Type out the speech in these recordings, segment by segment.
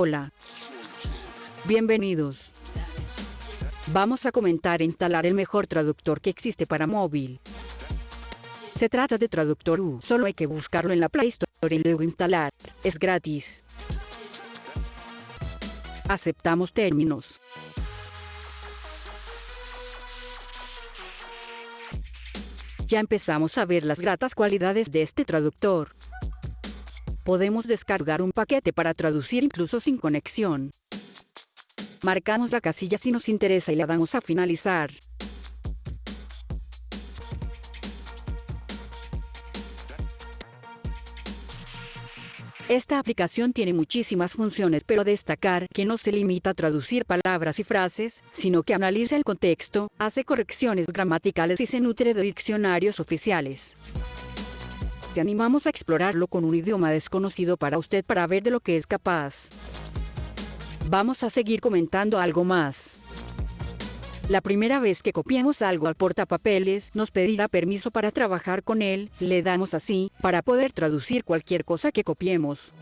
Hola. Bienvenidos. Vamos a comentar e instalar el mejor traductor que existe para móvil. Se trata de Traductor U, solo hay que buscarlo en la Play Store y luego instalar. Es gratis. Aceptamos términos. Ya empezamos a ver las gratas cualidades de este traductor. Podemos descargar un paquete para traducir incluso sin conexión. Marcamos la casilla si nos interesa y la damos a finalizar. Esta aplicación tiene muchísimas funciones pero destacar que no se limita a traducir palabras y frases, sino que analiza el contexto, hace correcciones gramaticales y se nutre de diccionarios oficiales. Animamos a explorarlo con un idioma desconocido para usted para ver de lo que es capaz. Vamos a seguir comentando algo más. La primera vez que copiemos algo al portapapeles, nos pedirá permiso para trabajar con él, le damos así, para poder traducir cualquier cosa que copiemos.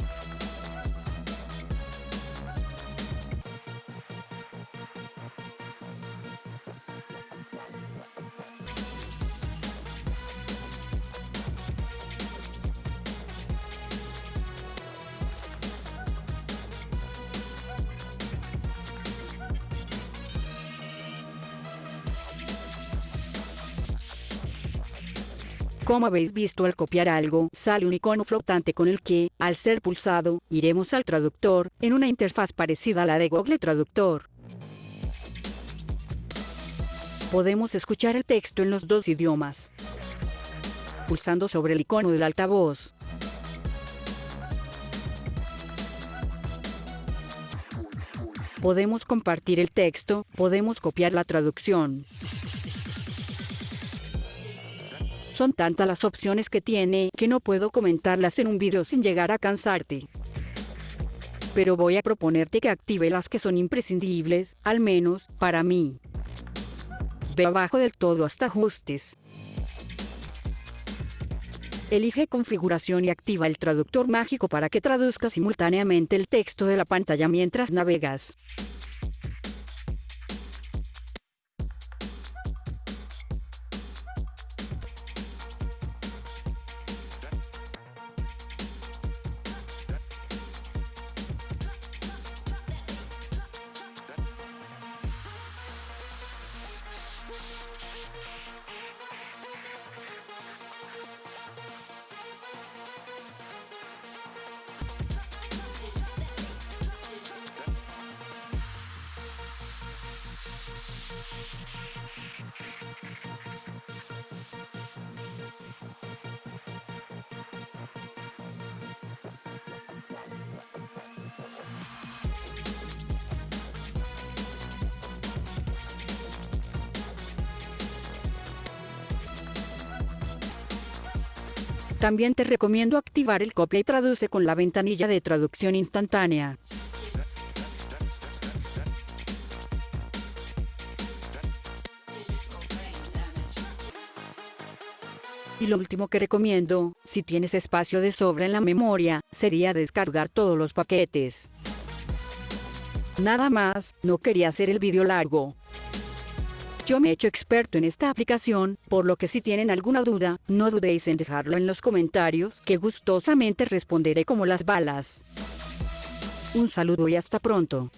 Como habéis visto al copiar algo, sale un icono flotante con el que, al ser pulsado, iremos al traductor, en una interfaz parecida a la de Google Traductor. Podemos escuchar el texto en los dos idiomas. Pulsando sobre el icono del altavoz. Podemos compartir el texto, podemos copiar la traducción. Son tantas las opciones que tiene que no puedo comentarlas en un video sin llegar a cansarte. Pero voy a proponerte que active las que son imprescindibles, al menos, para mí. Ve abajo del todo hasta ajustes. Elige configuración y activa el traductor mágico para que traduzca simultáneamente el texto de la pantalla mientras navegas. También te recomiendo activar el copia y traduce con la ventanilla de traducción instantánea. Y lo último que recomiendo, si tienes espacio de sobra en la memoria, sería descargar todos los paquetes. Nada más, no quería hacer el vídeo largo. Yo me he hecho experto en esta aplicación, por lo que si tienen alguna duda, no dudéis en dejarlo en los comentarios, que gustosamente responderé como las balas. Un saludo y hasta pronto.